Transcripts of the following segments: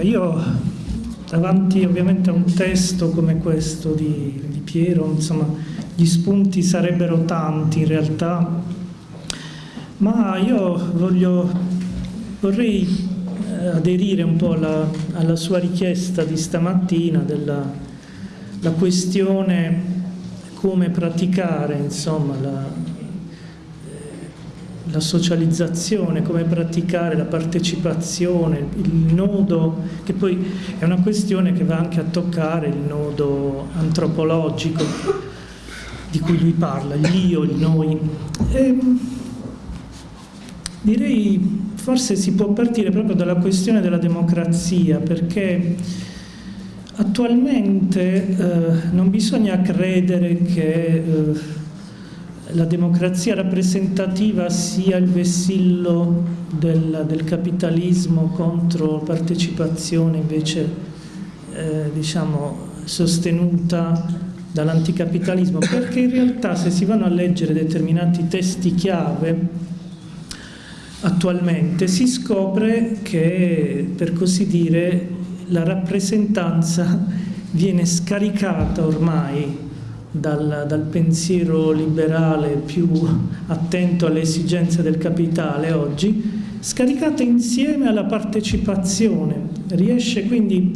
Allora, io davanti ovviamente a un testo come questo di, di Piero, insomma, gli spunti sarebbero tanti in realtà, ma io voglio, vorrei eh, aderire un po' alla, alla, sua richiesta di stamattina della la questione come praticare insomma, la, la socializzazione, come praticare la partecipazione, il nodo, che poi è una questione che va anche a toccare il nodo antropologico di cui lui parla, l'io, il noi. E ehm, direi forse si può partire proprio dalla questione della democrazia, perché attualmente eh, non bisogna credere che eh, la democrazia rappresentativa sia il vessillo del, del capitalismo contro partecipazione invece eh, diciamo, sostenuta dall'anticapitalismo, perché in realtà se si vanno a leggere determinati testi chiave attualmente si scopre che, per così dire, la rappresentanza viene scaricata ormai dal, dal, pensiero liberale più attento alle esigenze del capitale oggi, scaricata insieme alla partecipazione. Riesce quindi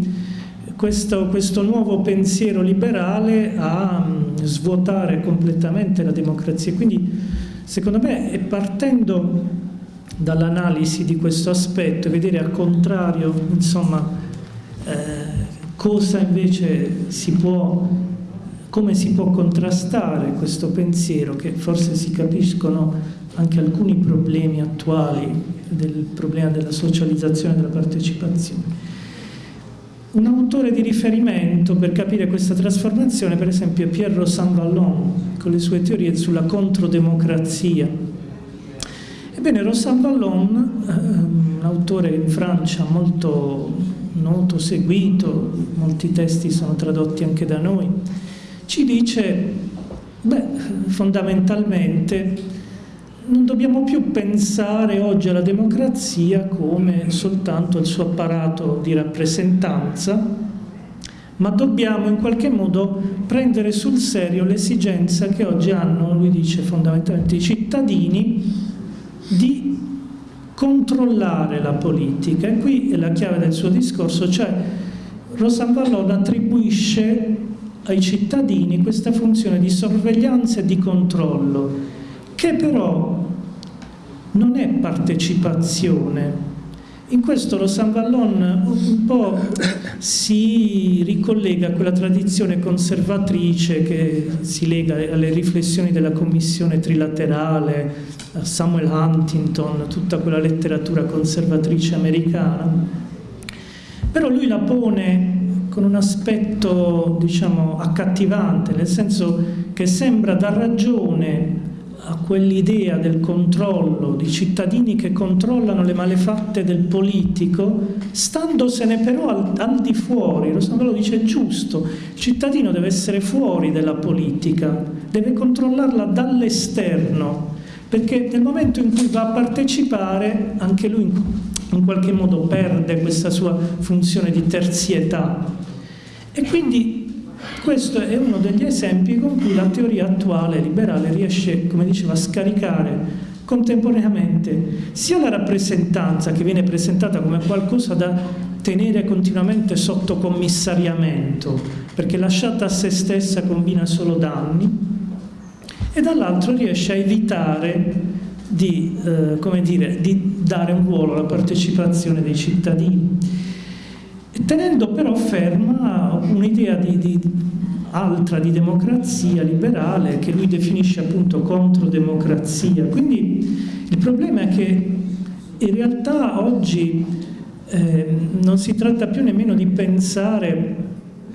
questo, questo nuovo pensiero liberale a mm, svuotare completamente la democrazia. Quindi secondo me partendo dall'analisi di questo aspetto vedere al contrario insomma, eh, cosa invece si può come si può contrastare questo pensiero che forse si capiscono anche alcuni problemi attuali del problema della socializzazione e della partecipazione. Un autore di riferimento per capire questa trasformazione per esempio è Pierre Vallon con le sue teorie sulla controdemocrazia. Ebbene Rosan Vallon, eh, un autore in Francia molto noto, seguito, molti testi sono tradotti anche da noi, ci dice, beh, fondamentalmente non dobbiamo più pensare oggi alla democrazia come soltanto il suo apparato di rappresentanza, ma dobbiamo in qualche modo prendere sul serio l'esigenza che oggi hanno, lui dice fondamentalmente, i cittadini di controllare la politica. E qui è la chiave del suo discorso, cioè Rosan Vallon attribuisce ai cittadini questa funzione di sorveglianza e di controllo, che però non è partecipazione. In questo lo San Vallon un po' si ricollega a quella tradizione conservatrice che si lega alle riflessioni della commissione trilaterale, a Samuel Huntington, tutta quella letteratura conservatrice americana. Però lui la pone con un aspetto diciamo accattivante, nel senso che sembra dar ragione a quell'idea del controllo, di cittadini che controllano le malefatte del politico, standosene però al, al di fuori, lo San dice giusto, il cittadino deve essere fuori dalla politica, deve controllarla dall'esterno, perché nel momento in cui va a partecipare anche lui in qualche modo perde questa sua funzione di terzietà. E quindi questo è uno degli esempi con cui la teoria attuale liberale riesce, come diceva, a scaricare contemporaneamente sia la rappresentanza che viene presentata come qualcosa da tenere continuamente sotto commissariamento, perché lasciata a se stessa combina solo danni, e dall'altro riesce a evitare di, eh, dire, di dare un ruolo alla partecipazione dei cittadini tenendo però ferma un'idea di, di, altra di democrazia liberale che lui definisce appunto controdemocrazia. Quindi il problema è che in realtà oggi eh, non si tratta più nemmeno di pensare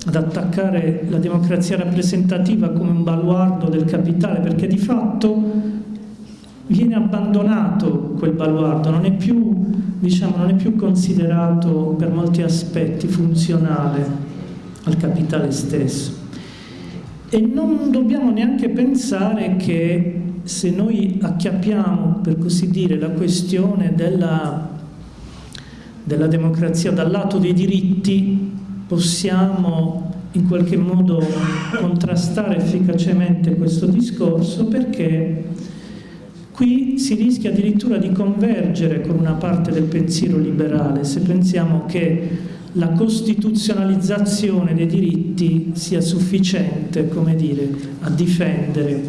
ad attaccare la democrazia rappresentativa come un baluardo del capitale, perché di fatto viene abbandonato quel baluardo, non è più, diciamo, non è più considerato per molti aspetti funzionale al capitale stesso. E non dobbiamo neanche pensare che se noi acchiappiamo, per così dire, la questione della, della democrazia, dal lato dei diritti, possiamo in qualche modo contrastare efficacemente questo discorso perché qui si rischia addirittura di convergere con una parte del pensiero liberale se pensiamo che la costituzionalizzazione dei diritti sia sufficiente come dire, a difendere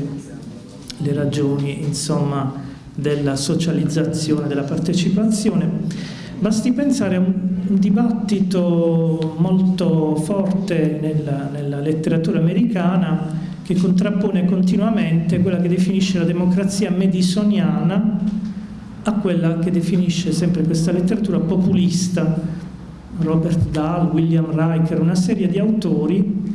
le ragioni insomma, della socializzazione, della partecipazione. Basti pensare a un, dibattito molto forte nella, nella letteratura americana che contrappone continuamente quella che definisce la democrazia madisoniana a quella che definisce sempre questa letteratura populista. Robert Dahl, William Riker, una serie di autori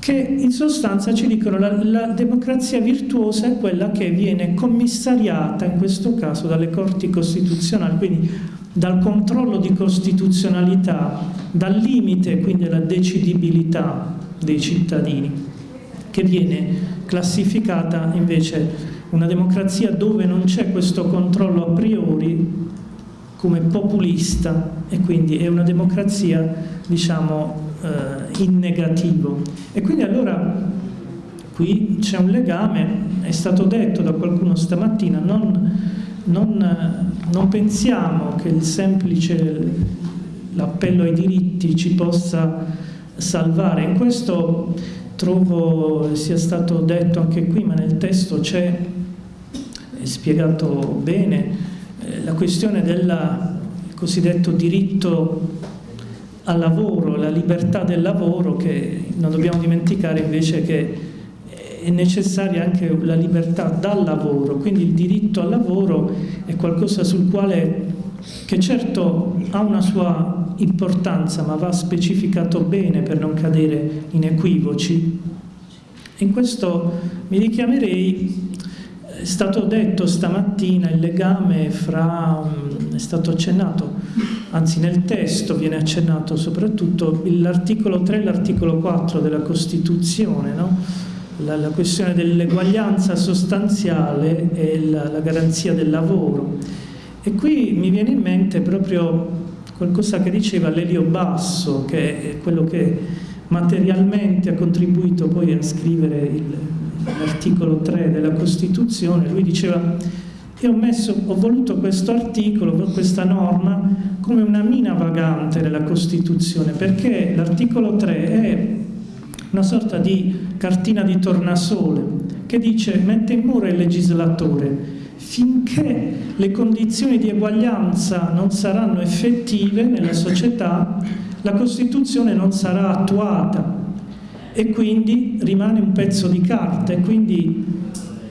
che in sostanza ci dicono la, la democrazia virtuosa è quella che viene commissariata in questo caso dalle corti costituzionali, quindi dal controllo di costituzionalità, dal limite quindi alla decidibilità dei cittadini, che viene classificata invece una democrazia dove non c'è questo controllo a priori come populista e quindi è una democrazia diciamo eh, in negativo. E quindi allora qui c'è un legame è stato detto da qualcuno stamattina non, non, non pensiamo che il semplice l'appello ai diritti ci possa salvare. In questo trovo sia stato detto anche qui ma nel testo c'è spiegato bene eh, la questione del cosiddetto diritto al lavoro, la libertà del lavoro, che non dobbiamo dimenticare invece che è necessaria anche la libertà dal lavoro, quindi il diritto al lavoro è qualcosa sul quale, che certo ha una sua importanza, ma va specificato bene per non cadere in equivoci. In questo mi richiamerei è stato detto stamattina il legame fra, mm, è stato accennato, anzi nel testo viene accennato soprattutto l'articolo 3 e l'articolo 4 della Costituzione, no? la, la, questione dell'eguaglianza sostanziale e la, la garanzia del lavoro. E qui mi viene in mente proprio qualcosa che diceva Lelio Basso, che è quello che materialmente ha contribuito poi a scrivere l'articolo 3 della Costituzione, lui diceva io ho, messo, ho voluto questo articolo, questa norma, come una mina vagante della Costituzione, perché l'articolo 3 è una sorta di cartina di tornasole che dice mette in muro il legislatore finché le condizioni di eguaglianza non saranno effettive nella società la Costituzione non sarà attuata e quindi rimane un pezzo di carta e quindi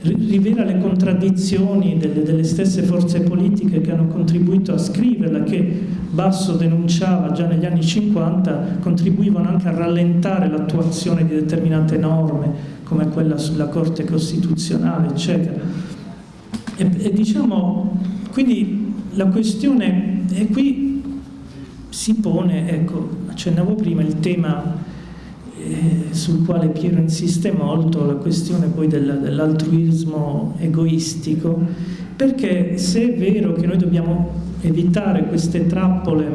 rivela le contraddizioni delle, delle, stesse forze politiche che hanno contribuito a scriverla, che Basso denunciava già negli anni 50, contribuivano anche a rallentare l'attuazione di determinate norme, come quella sulla Corte Costituzionale, eccetera. E, e diciamo, quindi la questione, e qui si pone, ecco, accennavo prima, il tema eh, sul quale Piero insiste molto, la questione poi del, dell'altruismo egoistico, perché se è vero che noi dobbiamo evitare queste trappole,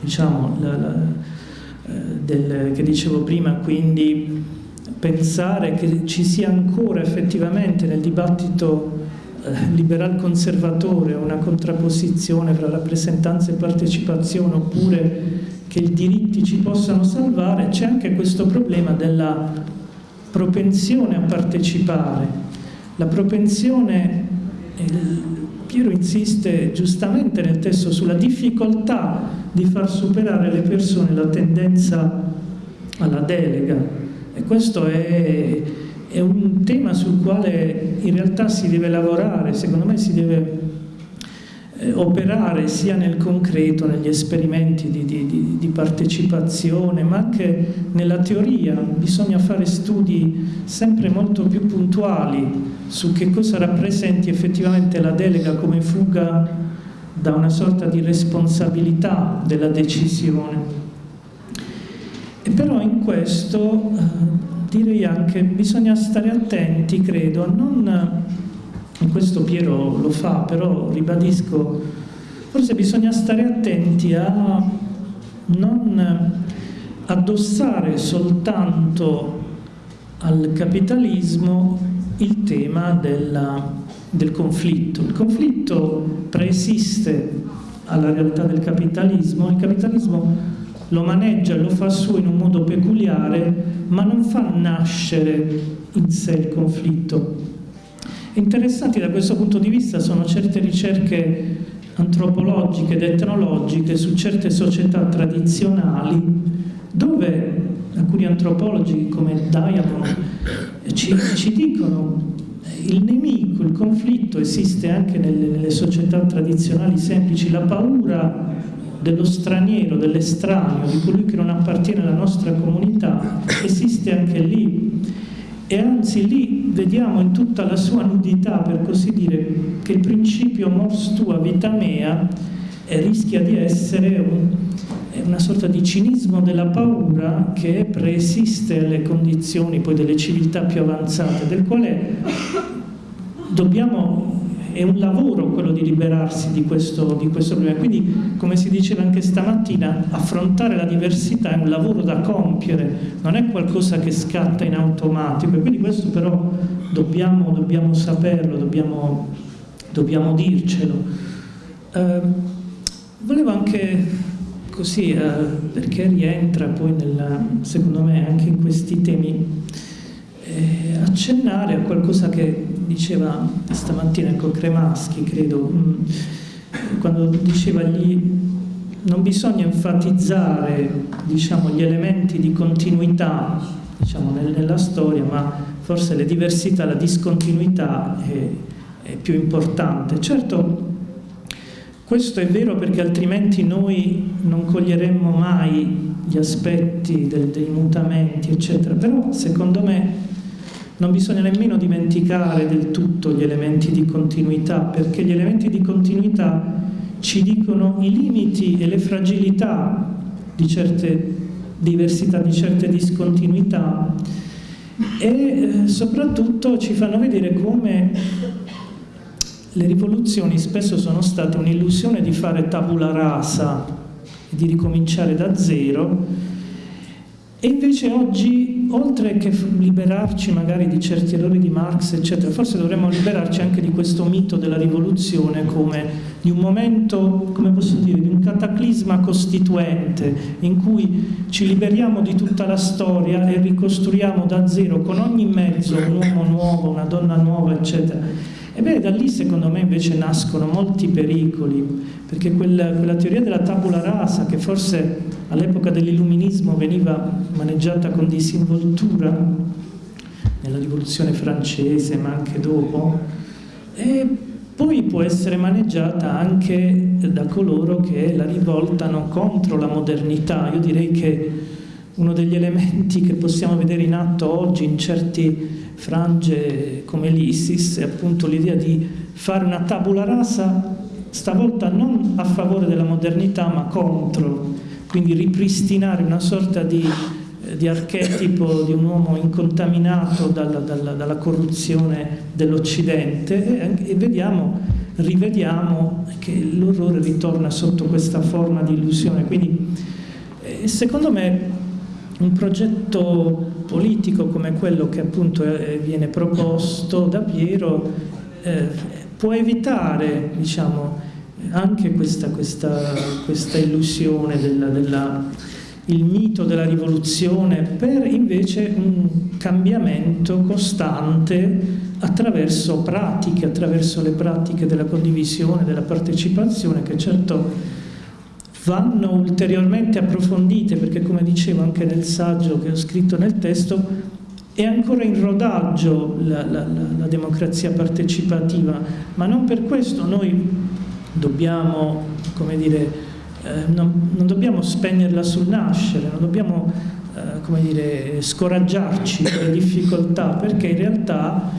diciamo, la, la, eh, del, che dicevo prima, quindi pensare che ci sia ancora effettivamente nel dibattito liberal conservatore una contrapposizione fra rappresentanza e partecipazione oppure che i diritti ci possano salvare, c'è anche questo problema della propensione a partecipare. La propensione, Piero insiste giustamente nel testo sulla difficoltà di far superare alle persone la tendenza alla delega e questo è, è un tema sul quale in realtà si deve lavorare, secondo me si deve eh, operare sia nel concreto, negli esperimenti di, di, di, partecipazione, ma anche nella teoria. Bisogna fare studi sempre molto più puntuali su che cosa rappresenti effettivamente la delega come fuga da una sorta di responsabilità della decisione. E però in questo eh, direi anche bisogna stare attenti, credo, a non questo Piero lo fa, però ribadisco, forse bisogna stare attenti a non addossare soltanto al capitalismo il tema della, del conflitto. Il conflitto preesiste alla realtà del capitalismo, il capitalismo lo maneggia lo fa suo in un modo peculiare, ma non fa nascere in sé il conflitto. Interessanti da questo punto di vista sono certe ricerche antropologiche ed etnologiche su certe società tradizionali dove alcuni antropologi come Diamond ci, ci dicono il nemico, il conflitto esiste anche nelle, nelle società tradizionali semplici, la paura dello straniero, dell'estraneo, di colui che non appartiene alla nostra comunità, esiste anche lì. E anzi lì vediamo in tutta la sua nudità, per così dire, che il principio mors tua vita mea eh, rischia di essere un, una sorta di cinismo della paura che preesiste alle condizioni poi delle civiltà più avanzate, del quale dobbiamo è un lavoro quello di liberarsi di questo, di questo problema. Quindi, come si diceva anche stamattina, affrontare la diversità è un lavoro da compiere, non è qualcosa che scatta in automatico. E quindi questo però dobbiamo, dobbiamo saperlo, dobbiamo, dobbiamo dircelo. Eh, volevo anche così, eh, perché rientra poi nella, secondo me anche in questi temi, accennare a qualcosa che diceva stamattina con Cremaschi, credo, mm, quando diceva gli, non bisogna enfatizzare diciamo, gli elementi di continuità diciamo, nella storia, ma forse le diversità, la discontinuità è, è più importante. Certo, questo è vero perché altrimenti noi non coglieremmo mai gli aspetti del, dei mutamenti, eccetera, però secondo me non bisogna nemmeno dimenticare del tutto gli elementi di continuità, perché gli elementi di continuità ci dicono i limiti e le fragilità di certe diversità, di certe discontinuità e eh, soprattutto ci fanno vedere come le rivoluzioni spesso sono state un'illusione di fare tabula rasa di ricominciare da zero e invece oggi, oltre che liberarci magari di certi errori di Marx, eccetera, forse dovremmo liberarci anche di questo mito della rivoluzione come di un momento, come posso dire, di un cataclisma costituente in cui ci liberiamo di tutta la storia e ricostruiamo da zero con ogni mezzo un uomo nuovo, una donna nuova, eccetera. Ebbene, da lì secondo me invece nascono molti pericoli, perché quella, quella teoria della tabula rasa, che forse all'epoca dell'illuminismo veniva maneggiata con disinvoltura nella rivoluzione francese ma anche dopo e poi può essere maneggiata anche da coloro che la rivoltano contro la modernità. Io direi che uno degli elementi che possiamo vedere in atto oggi in certi frange come l'ISIS è appunto l'idea di fare una tabula rasa stavolta non a favore della modernità ma contro quindi ripristinare una sorta di, eh, di archetipo di un uomo incontaminato dalla, dalla, dalla corruzione dell'Occidente e, e vediamo, rivediamo che l'orrore ritorna sotto questa forma di illusione. Quindi eh, secondo me un progetto politico come quello che appunto eh, viene proposto da Piero eh, può evitare diciamo, anche questa, questa, questa illusione il mito della rivoluzione per invece un cambiamento costante attraverso pratiche, attraverso le pratiche della condivisione, della partecipazione che certo vanno ulteriormente approfondite perché come dicevo anche nel saggio che ho scritto nel testo è ancora in rodaggio la, la, la, democrazia partecipativa. Ma non per questo noi dobbiamo, come dire, eh, non, non, dobbiamo spegnerla sul nascere, non dobbiamo, eh, come dire, scoraggiarci dalle difficoltà, perché in realtà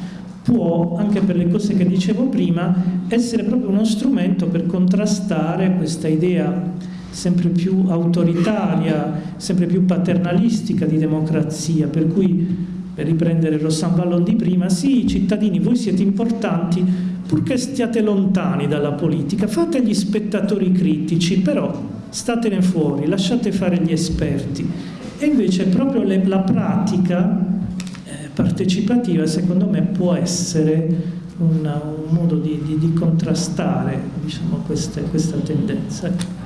può, anche per le cose che dicevo prima, essere proprio uno strumento per contrastare questa idea sempre più autoritaria, sempre più paternalistica di democrazia, per cui, per riprendere Rossan Vallon di prima, sì, cittadini, voi siete importanti, purché stiate lontani dalla politica, fate gli spettatori critici, però statene fuori, lasciate fare gli esperti. E invece proprio le, la pratica eh, partecipativa, secondo me, può essere una, un modo di, di, di contrastare diciamo, queste, questa tendenza.